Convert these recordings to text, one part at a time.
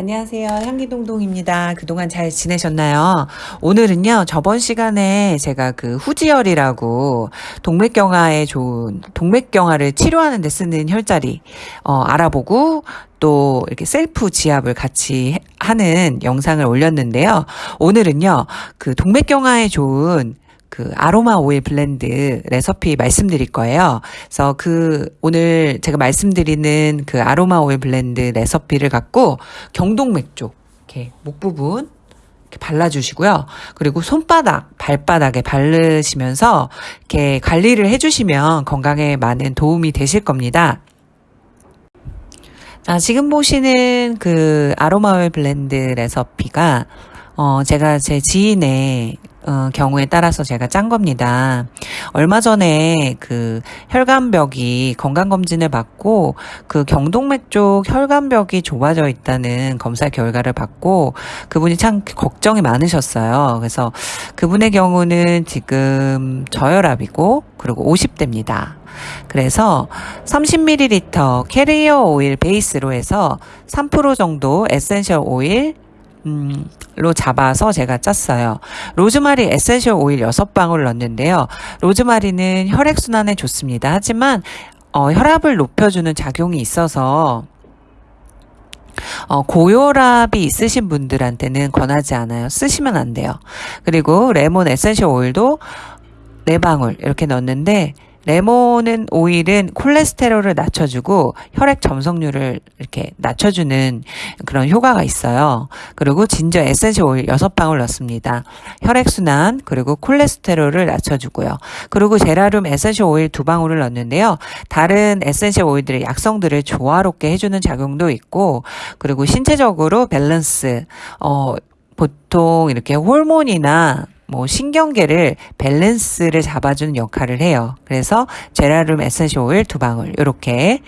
안녕하세요. 향기동동입니다. 그동안 잘 지내셨나요? 오늘은요, 저번 시간에 제가 그 후지혈이라고 동맥경화에 좋은, 동맥경화를 치료하는 데 쓰는 혈자리, 어, 알아보고 또 이렇게 셀프 지압을 같이 하는 영상을 올렸는데요. 오늘은요, 그 동맥경화에 좋은 그 아로마 오일 blend 레시피 말씀드릴 거예요. 그래서 그 오늘 제가 말씀드리는 그 아로마 오일 blend 레시피를 갖고 경동맥 쪽 이렇게 목 부분 이렇게 발라주시고요. 그리고 손바닥, 발바닥에 바르시면서 이렇게 관리를 해주시면 건강에 많은 도움이 되실 겁니다. 자, 지금 보시는 그 아로마 오일 blend 레시피가 어, 제가 제 지인의 어, 경우에 따라서 제가 짠 겁니다. 얼마 전에 그 혈관벽이 건강검진을 받고 그 경동맥 쪽 혈관벽이 좁아져 있다는 검사 결과를 받고 그분이 참 걱정이 많으셨어요. 그래서 그분의 경우는 지금 저혈압이고 그리고 50대입니다. 그래서 30ml carrier oil 베이스로 해서 3% 정도 essential oil 음, 로 잡아서 제가 짰어요. 로즈마리 essential oil 6방울 넣었는데요. 로즈마리는 혈액순환에 좋습니다. 하지만 어, 혈압을 높여주는 작용이 있어서 어, 고혈압이 있으신 분들한테는 권하지 않아요. 쓰시면 안 돼요. 그리고 레몬 essential oil도 4방울 이렇게 넣었는데 레몬은 오일은 콜레스테롤을 낮춰주고 혈액 점성률을 이렇게 낮춰주는 그런 효과가 있어요. 그리고 ginger essential oil 6방울 넣습니다. 혈액순환 그리고 콜레스테롤을 낮춰주고요. 그리고 제라늄 essential oil 2방울을 넣는데요. 다른 essential oil들의 약성들을 조화롭게 해주는 작용도 있고 그리고 신체적으로 밸런스 어 보통 이렇게 호르몬이나 뭐 신경계를 밸런스를 잡아주는 역할을 해요. 그래서 제라늄 essential oil 두 방울 이렇게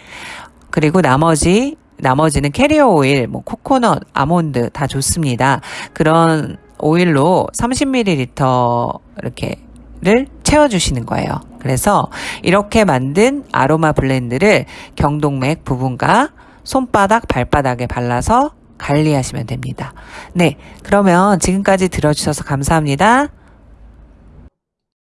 그리고 나머지 나머지는 carrier oil, 뭐 코코넛, 아몬드 다 좋습니다. 그런 오일로 30ml 이렇게 를 채워주시는 거예요. 그래서 이렇게 만든 아로마 블렌드를 경동맥 부분과 손바닥, 발바닥에 발라서 관리하시면 됩니다. 네. 그러면 지금까지 들어주셔서 감사합니다.